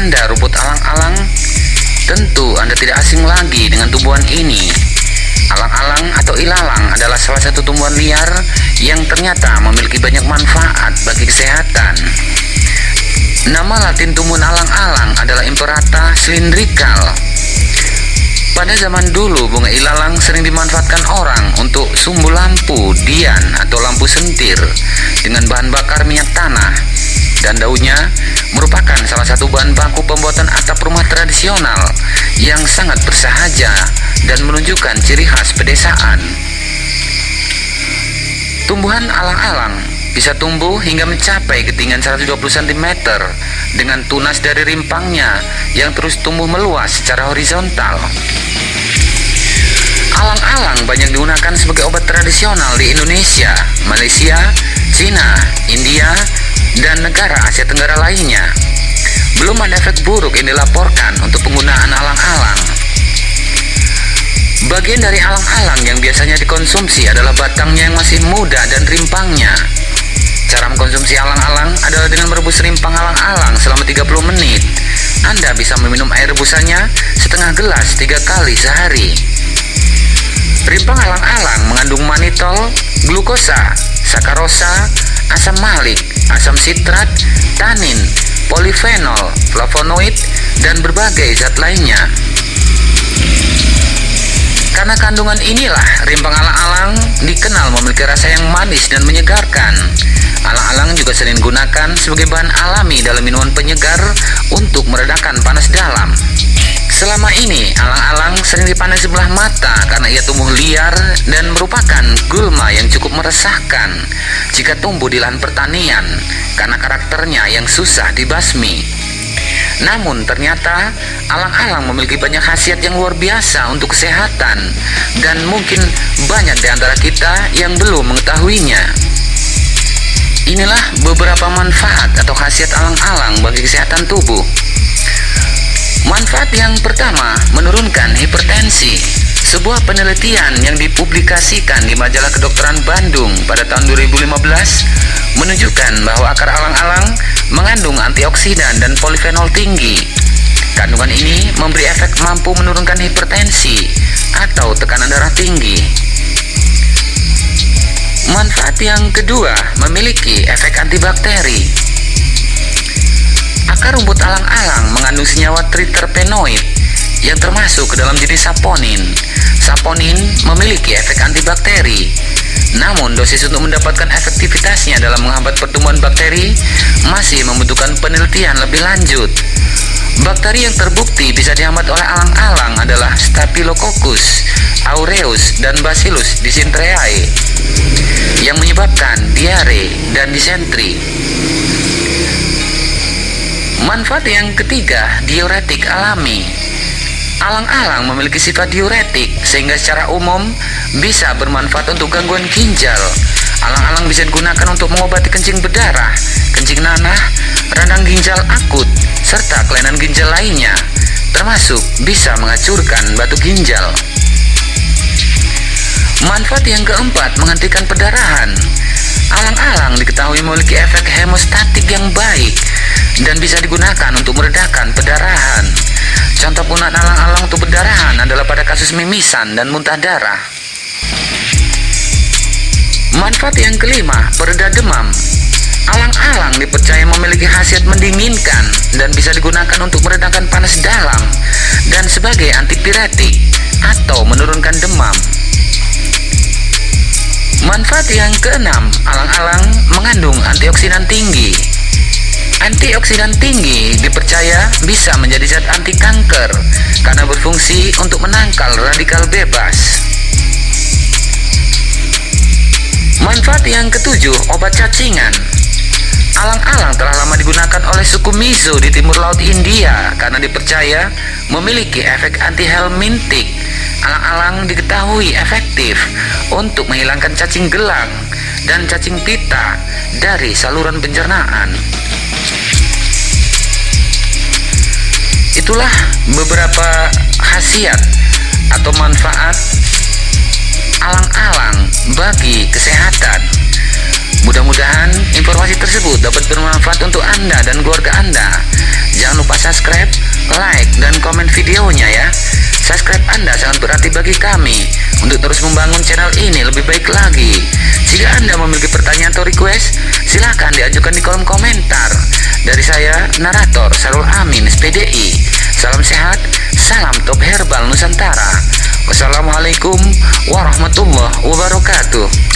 Anda rumput alang-alang, tentu Anda tidak asing lagi dengan tumbuhan ini. Alang-alang atau ilalang adalah salah satu tumbuhan liar yang ternyata memiliki banyak manfaat bagi kesehatan. Nama latin tumbuhan alang-alang adalah Imperata cylindrical. Pada zaman dulu, bunga ilalang sering dimanfaatkan orang untuk sumbu lampu, dian, atau lampu sentir dengan bahan bakar minyak tanah dan daunnya merupakan salah satu bahan baku pembuatan atap rumah tradisional yang sangat bersahaja dan menunjukkan ciri khas pedesaan. Tumbuhan alang-alang bisa tumbuh hingga mencapai ketinggian 120 cm dengan tunas dari rimpangnya yang terus tumbuh meluas secara horizontal. Alang-alang banyak digunakan sebagai obat tradisional di Indonesia, Malaysia, Cina, India, dan negara Asia Tenggara lainnya. Belum ada efek buruk yang dilaporkan untuk penggunaan alang-alang. Bagian dari alang-alang yang biasanya dikonsumsi adalah batangnya yang masih muda dan rimpangnya. Cara mengkonsumsi alang-alang adalah dengan merebus rimpang alang-alang selama 30 menit. Anda bisa meminum air rebusannya setengah gelas tiga kali sehari. Rimpang alang-alang mengandung manitol, glukosa, sakarosa, asam malik, asam sitrat, tanin, polifenol, flavonoid, dan berbagai zat lainnya. Karena kandungan inilah rimpang alang-alang dikenal memiliki rasa yang manis dan menyegarkan. Alang-alang juga sering digunakan sebagai bahan alami dalam minuman penyegar untuk meredakan panas dalam. Selama ini, alang-alang sering dipandang sebelah mata karena ia tumbuh liar dan merupakan gulma yang cukup meresahkan jika tumbuh di lahan pertanian karena karakternya yang susah dibasmi. Namun ternyata alang-alang memiliki banyak khasiat yang luar biasa untuk kesehatan dan mungkin banyak di antara kita yang belum mengetahuinya. Inilah beberapa manfaat atau khasiat alang-alang bagi kesehatan tubuh. Manfaat yang pertama, menurunkan hipertensi. Sebuah penelitian yang dipublikasikan di majalah kedokteran Bandung pada tahun 2015 menunjukkan bahwa akar alang-alang mengandung antioksidan dan polifenol tinggi. Kandungan ini memberi efek mampu menurunkan hipertensi atau tekanan darah tinggi. Manfaat yang kedua memiliki efek antibakteri. Rumput alang-alang mengandung senyawa triterpenoid yang termasuk ke dalam jenis saponin. Saponin memiliki efek antibakteri. Namun dosis untuk mendapatkan efektivitasnya dalam menghambat pertumbuhan bakteri masih membutuhkan penelitian lebih lanjut. Bakteri yang terbukti bisa dihambat oleh alang-alang adalah Staphylococcus aureus dan Bacillus dysenteriae yang menyebabkan diare dan disentri. Manfaat yang ketiga, diuretik alami. Alang-alang memiliki sifat diuretik sehingga secara umum bisa bermanfaat untuk gangguan ginjal. Alang-alang bisa digunakan untuk mengobati kencing berdarah, kencing nanah, radang ginjal akut, serta kelainan ginjal lainnya, termasuk bisa menghancurkan batu ginjal. Manfaat yang keempat, menghentikan perdarahan. Alang-alang diketahui memiliki efek hemostatik yang baik dan bisa digunakan untuk meredakan perdarahan. Contoh penggunaan alang-alang untuk perdarahan adalah pada kasus mimisan dan muntah darah. Manfaat yang kelima, pereda demam. Alang-alang dipercaya memiliki khasiat mendinginkan dan bisa digunakan untuk meredakan panas dalam dan sebagai antipiretik atau menurunkan demam. Manfaat yang keenam, alang-alang mengandung antioksidan tinggi. Antioksidan tinggi dipercaya bisa menjadi zat anti kanker karena berfungsi untuk menangkal radikal bebas. Manfaat yang ketujuh, obat cacingan. Alang-alang telah lama digunakan oleh suku Mizo di timur laut India karena dipercaya memiliki efek anti-helmintik. Alang-alang diketahui efektif untuk menghilangkan cacing gelang dan cacing pita dari saluran pencernaan. itulah beberapa khasiat atau manfaat alang-alang bagi kesehatan. Mudah-mudahan informasi tersebut dapat bermanfaat untuk anda dan keluarga anda. Jangan lupa subscribe like dan komen videonya ya. Subscribe anda sangat berarti bagi kami. Untuk terus membangun channel ini lebih baik lagi. Jika anda memiliki pertanyaan atau request silahkan diajukan di dari saya, narator Sarul Amin, SPDI. Salam sehat, salam top herbal Nusantara. Wassalamualaikum warahmatullahi wabarakatuh.